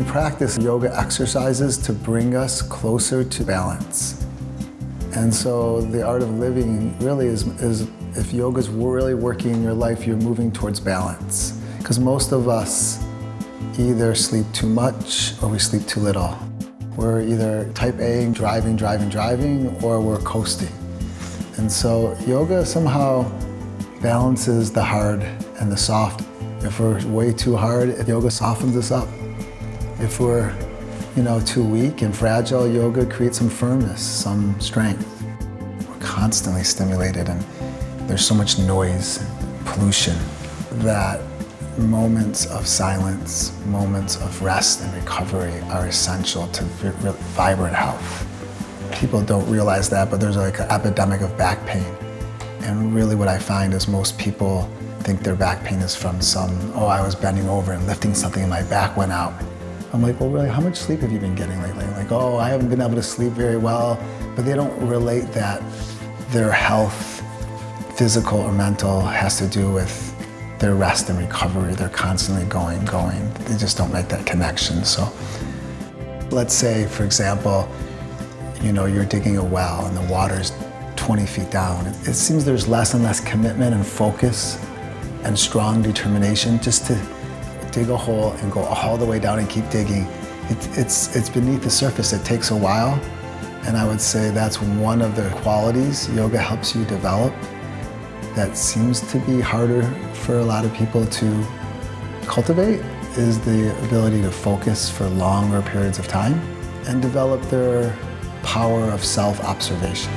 practice yoga exercises to bring us closer to balance. And so the art of living really is, is if yoga is really working in your life, you're moving towards balance. Because most of us either sleep too much or we sleep too little. We're either type A, driving, driving, driving, or we're coasting. And so yoga somehow balances the hard and the soft. If we're way too hard, yoga softens us up. If we're you know, too weak and fragile, yoga creates some firmness, some strength. We're constantly stimulated and there's so much noise, and pollution, that moments of silence, moments of rest and recovery are essential to vibrant health. People don't realize that, but there's like an epidemic of back pain. And really what I find is most people think their back pain is from some, oh, I was bending over and lifting something and my back went out. I'm like, well, really, how much sleep have you been getting lately? Like, oh, I haven't been able to sleep very well, but they don't relate that their health, physical or mental, has to do with their rest and recovery. They're constantly going, going. They just don't make that connection. So let's say, for example, you know, you're digging a well and the water's 20 feet down. It seems there's less and less commitment and focus and strong determination just to dig a hole and go all the way down and keep digging. It, it's, it's beneath the surface. It takes a while. And I would say that's one of the qualities yoga helps you develop that seems to be harder for a lot of people to cultivate is the ability to focus for longer periods of time and develop their power of self-observation.